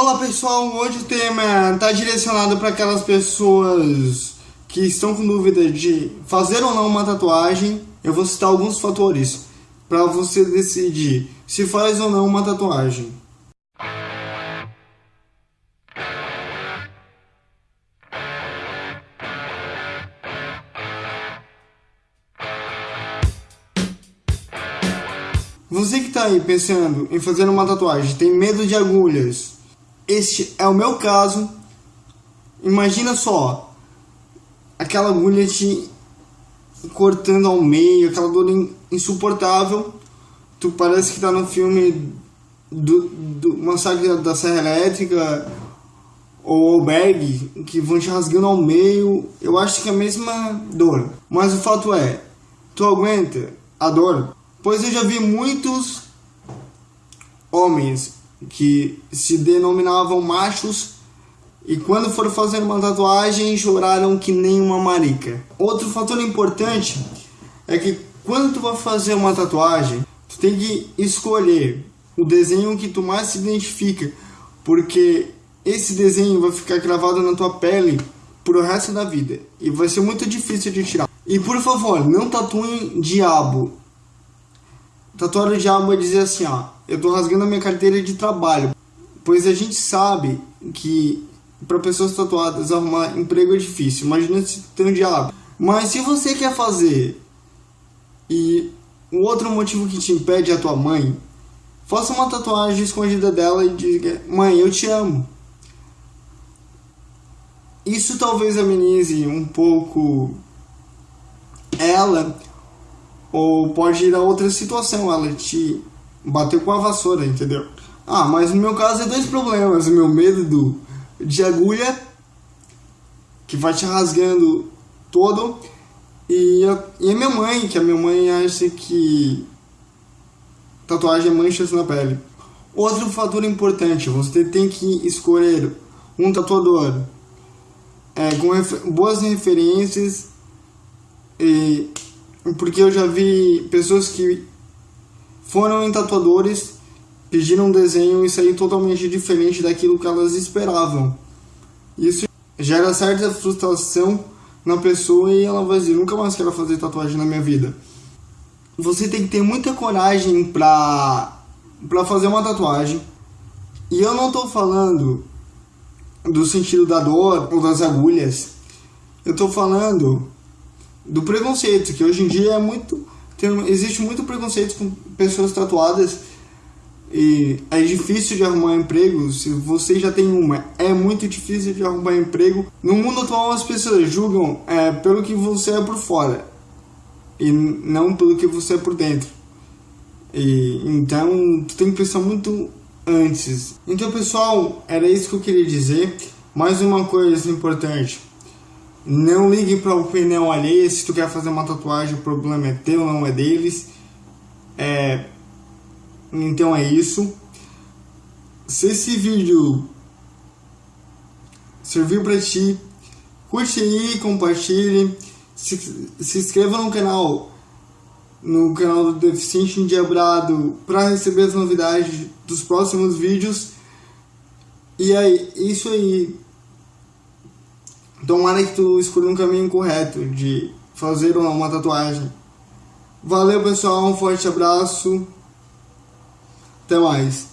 Olá pessoal, hoje o tema está direcionado para aquelas pessoas que estão com dúvida de fazer ou não uma tatuagem. Eu vou citar alguns fatores para você decidir se faz ou não uma tatuagem. Você que está aí pensando em fazer uma tatuagem, tem medo de agulhas, este é o meu caso. Imagina só, aquela agulha te cortando ao meio, aquela dor insuportável. Tu parece que tá no filme do, do Massacre da Serra Elétrica ou Albergue, que vão te rasgando ao meio. Eu acho que é a mesma dor. Mas o fato é, tu aguenta a dor? Pois eu já vi muitos homens que se denominavam machos e quando foram fazer uma tatuagem choraram que nem uma marica. Outro fator importante é que quando tu vai fazer uma tatuagem, tu tem que escolher o desenho que tu mais se identifica, porque esse desenho vai ficar gravado na tua pele pro resto da vida e vai ser muito difícil de tirar. E por favor, não tatuem diabo. Tatuar o diabo é dizer assim, ó, eu tô rasgando a minha carteira de trabalho, pois a gente sabe que para pessoas tatuadas arrumar emprego é difícil. Imagina se tem um diabo. Mas se você quer fazer e o outro motivo que te impede é a tua mãe, faça uma tatuagem escondida dela e diga: "Mãe, eu te amo". Isso talvez amenize um pouco ela ou pode ir a outra situação, ela te bateu com a vassoura, entendeu? Ah, mas no meu caso é dois problemas. O meu medo do, de agulha, que vai te rasgando todo, e a, e a minha mãe, que a minha mãe acha que tatuagem é manchas na pele. Outro fator importante, você tem que escolher um tatuador é, com refer boas referências e porque eu já vi pessoas que foram em tatuadores, pediram um desenho e saiu totalmente diferente daquilo que elas esperavam. Isso gera certa frustração na pessoa e ela vai dizer, nunca mais quero fazer tatuagem na minha vida. Você tem que ter muita coragem pra, pra fazer uma tatuagem. E eu não tô falando do sentido da dor ou das agulhas. Eu tô falando do preconceito, que hoje em dia é muito. Tem, existe muito preconceito com pessoas tatuadas e é difícil de arrumar emprego. Se você já tem uma, é muito difícil de arrumar emprego. No mundo atual, as pessoas julgam é, pelo que você é por fora e não pelo que você é por dentro. E, então, tu tem que pensar muito antes. Então, pessoal, era isso que eu queria dizer. Mais uma coisa importante. Não ligue para opinião alheia. Se tu quer fazer uma tatuagem, o problema é teu, não é deles. É... Então é isso. Se esse vídeo serviu para ti, curte aí, compartilhe, se, se inscreva no canal, no canal do Deficiente Endiabrado para receber as novidades dos próximos vídeos. E é isso aí. Tomara que tu escolha um caminho correto de fazer uma tatuagem. Valeu pessoal, um forte abraço. Até mais.